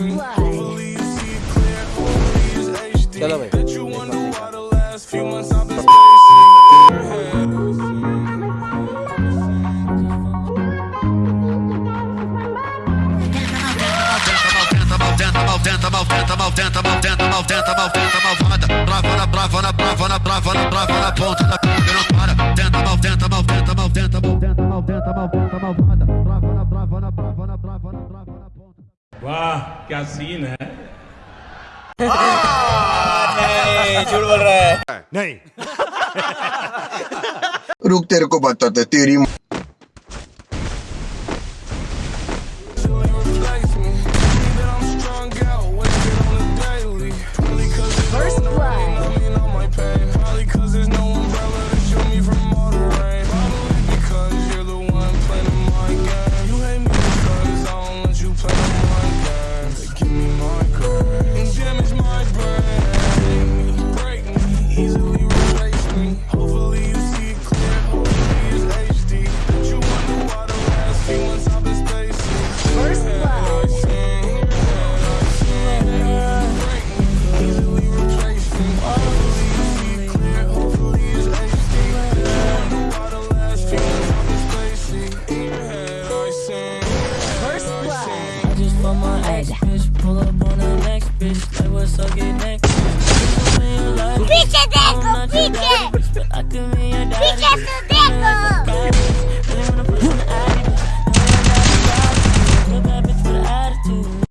Chalo bhai. Tenta, mal, tenta, mal, tenta, mal, tenta, mal, tenta, mal, tenta, malvada. Trava na brava, na brava, na brava, na brava, na ponta da pica, não para. Tenta, mal, tenta, mal, tenta, mal, tenta, mal, tenta, mal, tenta, mal, tenta, malvada. Trava na brava, na brava, na वाह क्या सीन है नहीं रहा है? नहीं। रुक तेरे को बताते तेरी Fuck my ex bitch, pull up on the next bitch, like what's up, get next. bitch Piche deco, piche! I could be your daddy. Su